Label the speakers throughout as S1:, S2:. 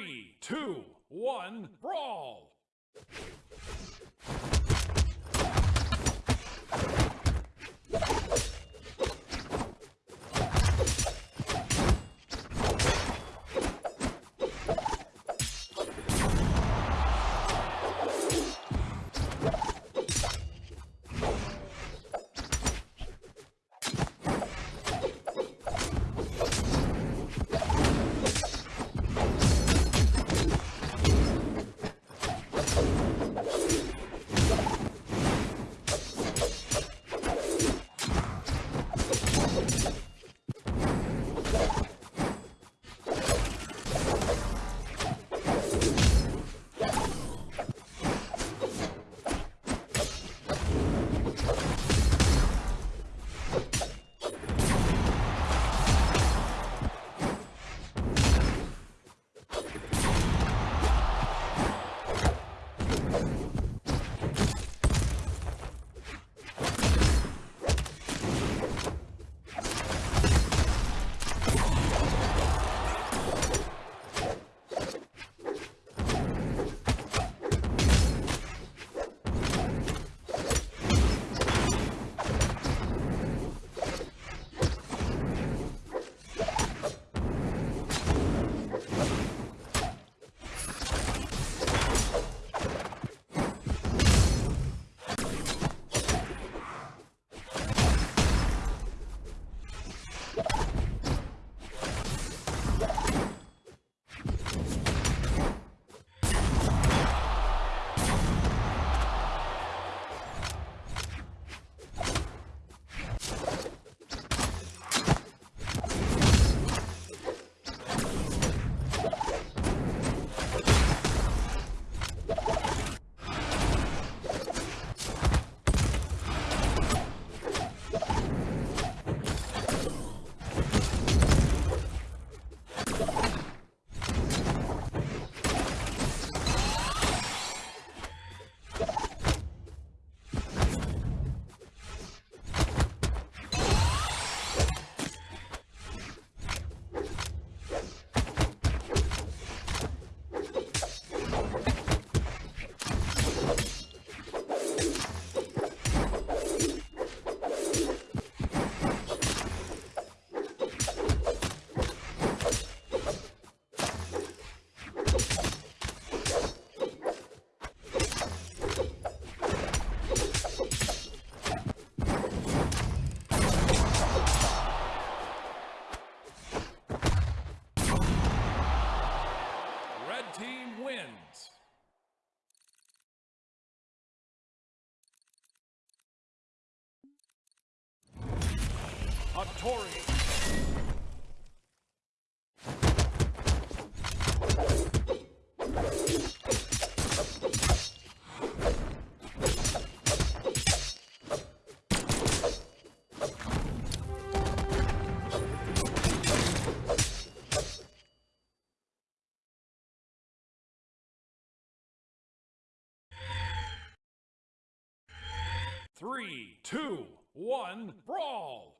S1: Three, two, one, brawl! Hattori. Three, two, one, brawl!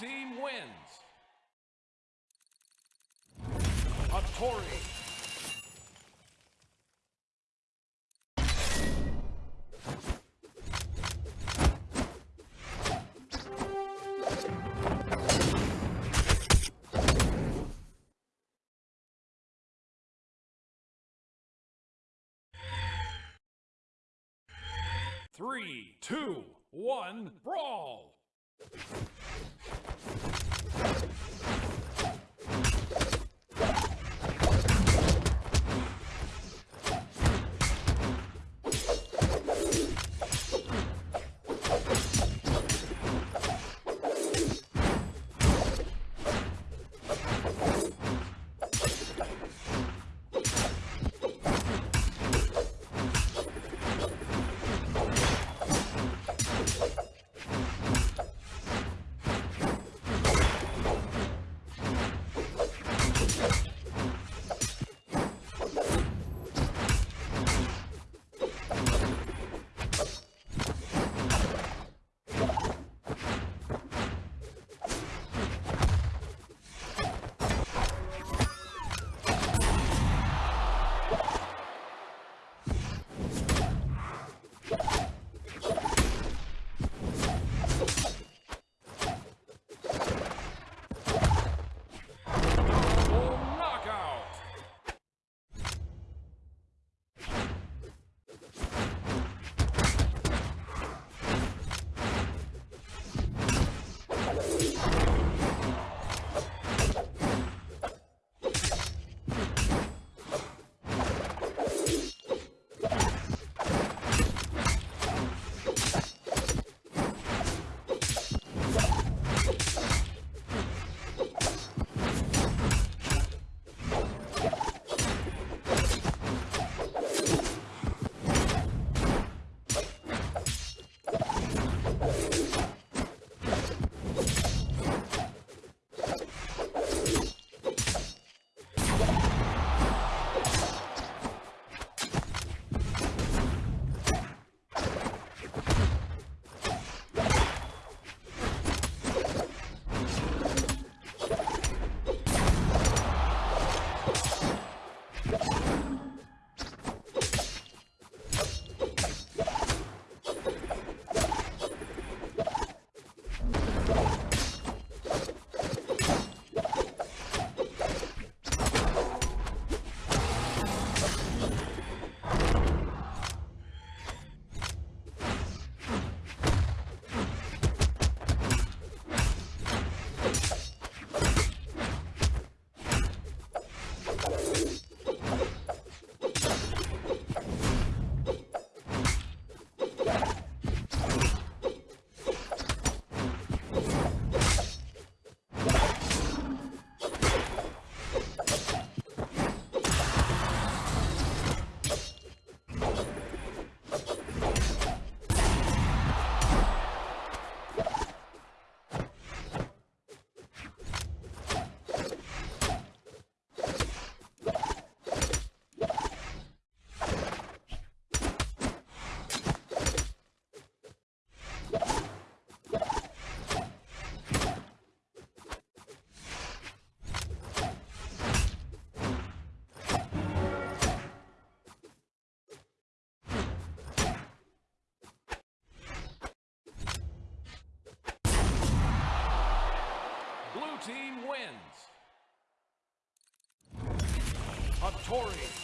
S1: team wins. Hattori. Three, two, one, brawl! Double knockout! Blue team wins. Hattori.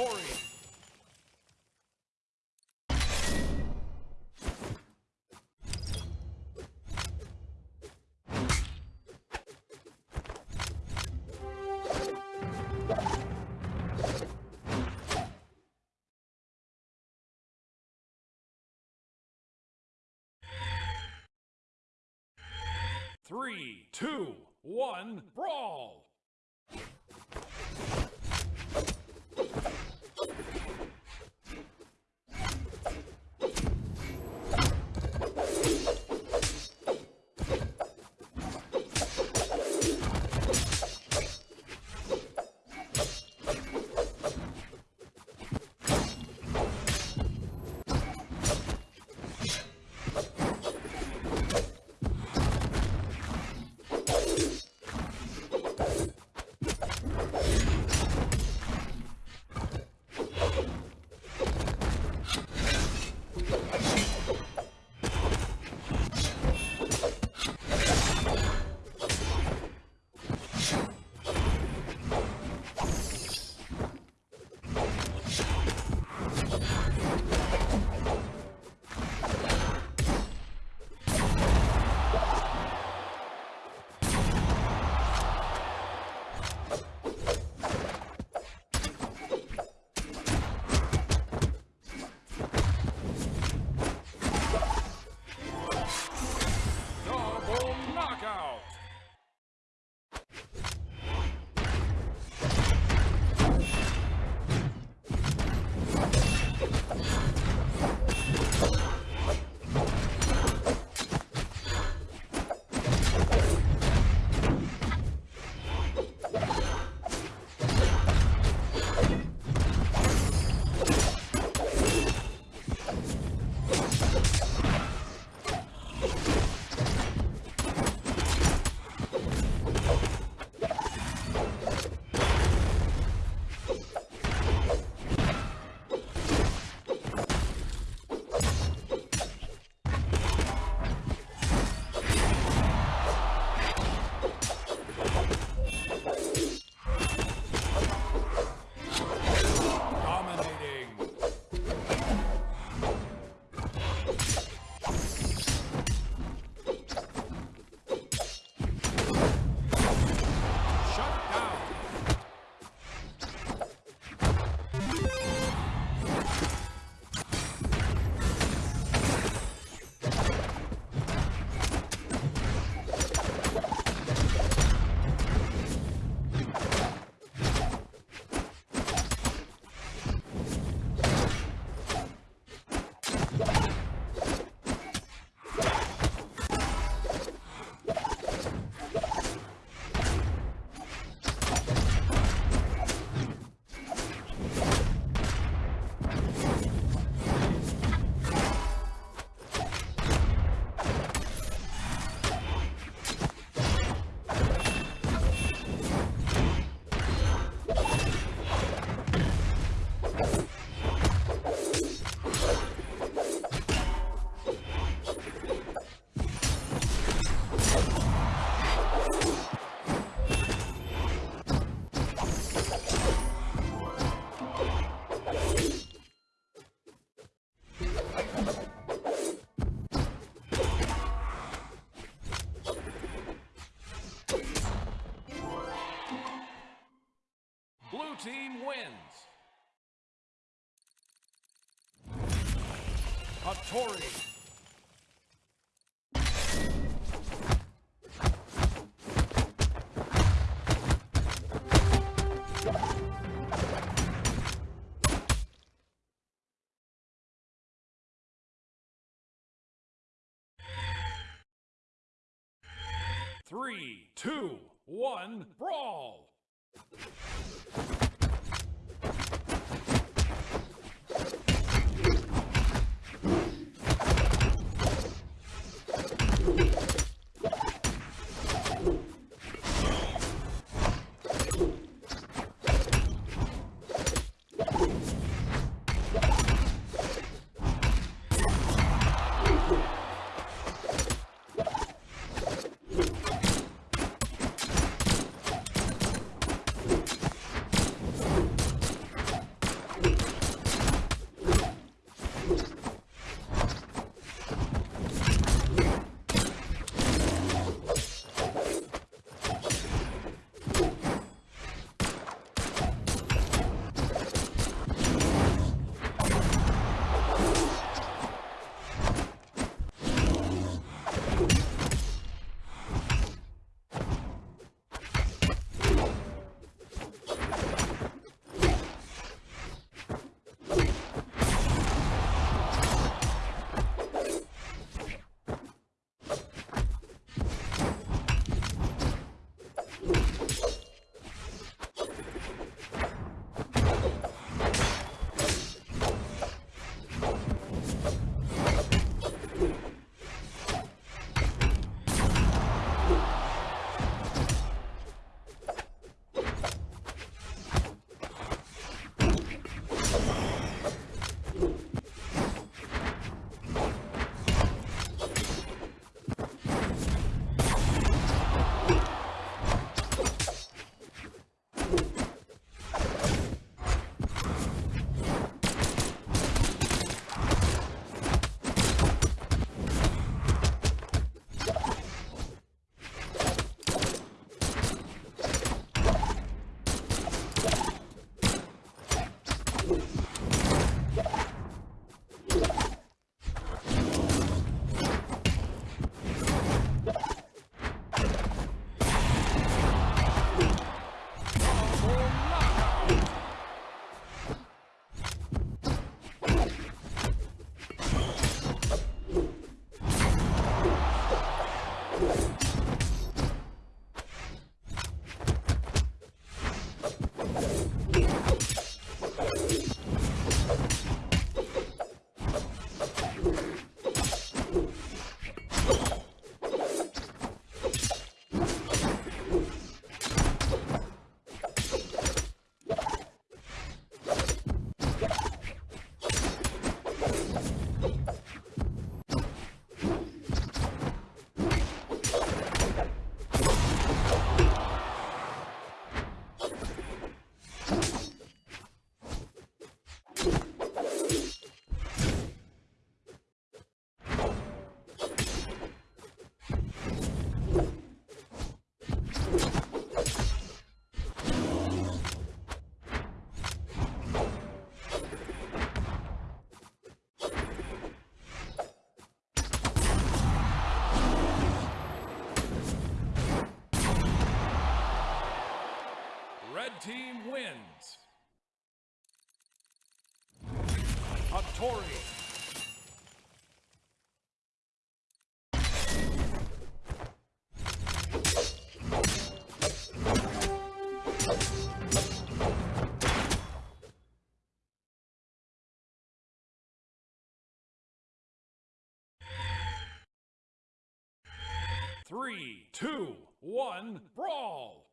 S1: Hattori. Three, two, one, brawl! Hattori. Three, two, one, brawl! Team wins. Hattori. Three, two, one, brawl!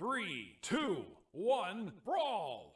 S1: Three, two, one, brawl!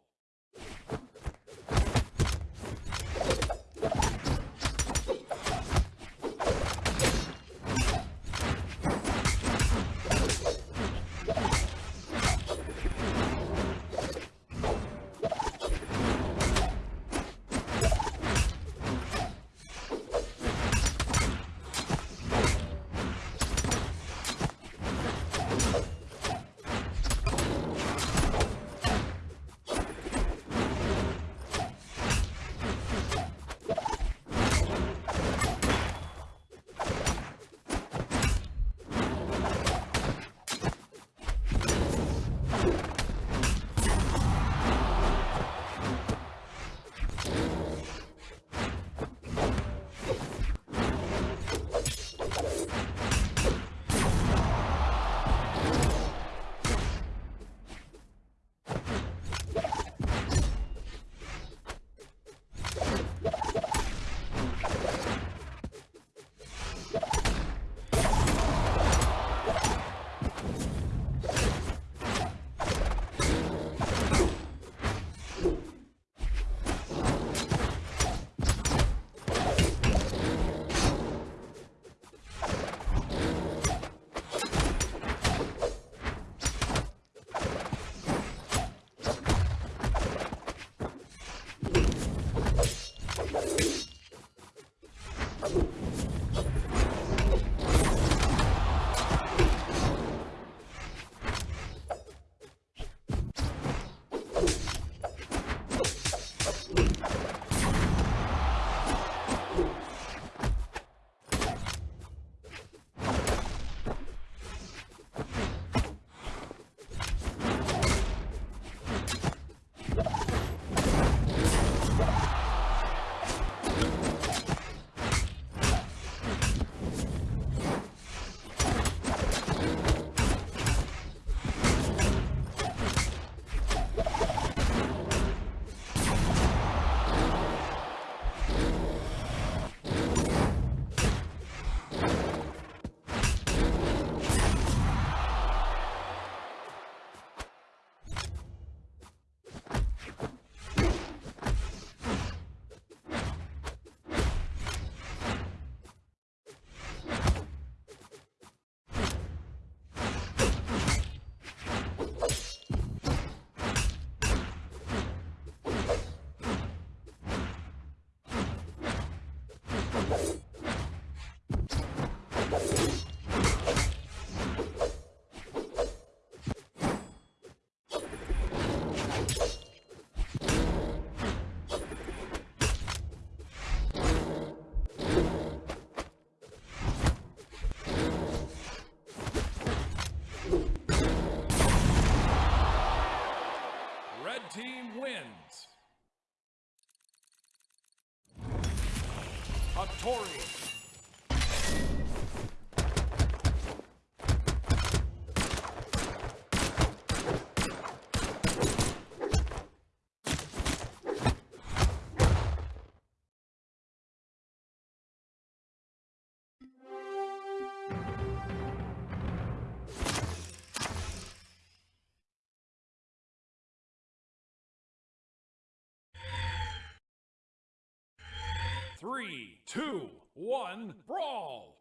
S1: Hattori. Three, two, one, brawl!